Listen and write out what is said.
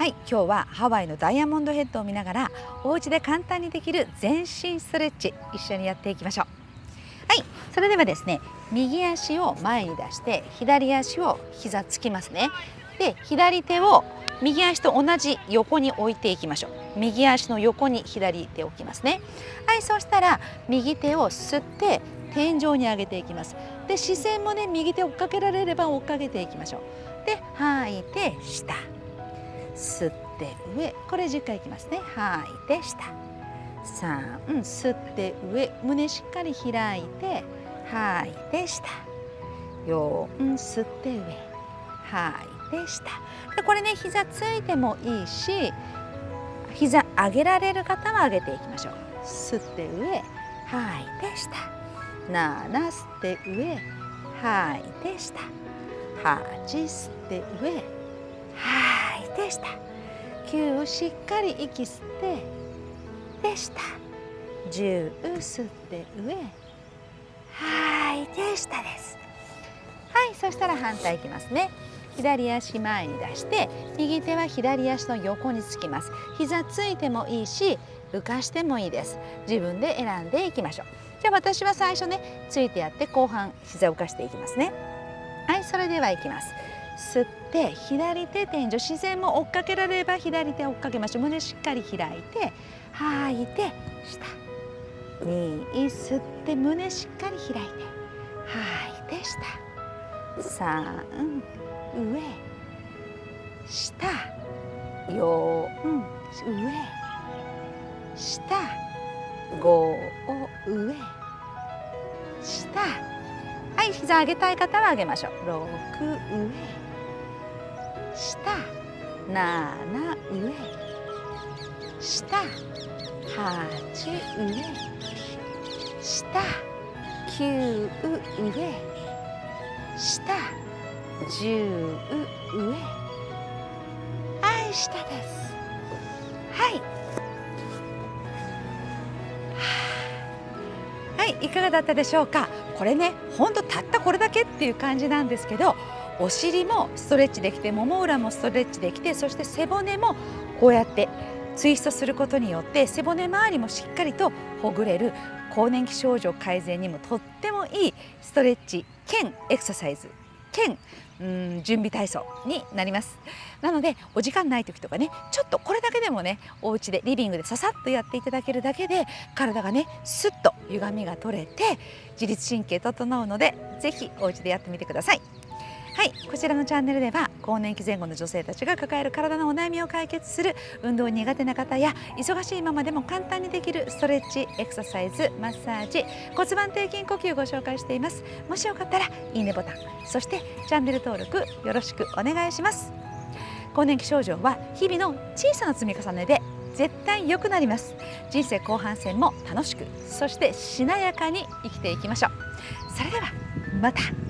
はい今日はハワイのダイヤモンドヘッドを見ながらお家で簡単にできる全身ストレッチ一緒にやっていきましょう。はいそれではですね右足を前に出して左足を膝つきますね。で左手を右足と同じ横に置いていきましょう。右足の横に左手を置きますね。はいそうしたら右手を吸って天井に上げていきます。で視線もね右手追っかけられれば追っかけていきましょう。で吐いて下。吸って上。これ10回いきますね。吐い。て下。3吸って上。胸しっかり開いて。吐い。て下。4吸って上。吐い。て下。でこれね膝ついてもいいし膝上げられる方は上げていきましょう。吸って上。吐い。て下。7吸って上。吐い。て下。8吸って上。吐いて下9しっかり息吸ってで下10吸って上。吐いて下です。はいそしたら反対いきますね。左足前に出して右手は左足の横につきます。膝ついてもいいし浮かしてもいいです。自分で選んでいきましょう。じゃあ私は最初ねついてやって後半膝を浮かしていきますね。はいそれではいきます。吸って左手天井自然も追っかけられれば左手追っかけましょう。胸しっかり開いて吐いて下。2吸って胸しっかり開いて吐いて下。3上。下。4上。下。5上。下。はい膝上げたい方は上げましょう。6上。下7上。下8上。下9上。下10上。はい下です。はい。はいいかがだったでしょうか？これねほんとたったこれだけっていう感じなんですけどお尻もストレッチできてもも裏もストレッチできてそして背骨もこうやってツイストすることによって背骨周りもしっかりとほぐれる更年期症状改善にもとってもいいストレッチ兼エクササイズ兼うん準備体操になります。なのでお時間ない時とかねちょっとこれだけでもねお家でリビングでささっとやっていただけるだけで体がねスッと歪みが取れて自律神経整うので是非お家でやってみてください。はいこちらのチャンネルでは更年期前後の女性たちが抱える体のお悩みを解決する運動苦手な方や忙しいままでも簡単にできるストレッチエクササイズマッサージ骨盤底筋呼吸をご紹介しています。もしよかったらいいねボタンそしてチャンネル登録よろしくお願いします。更年期症状は日々の小さな積み重ねで絶対良くなります。人生後半戦も楽しくそしてしなやかに生きていきましょう。それではまた。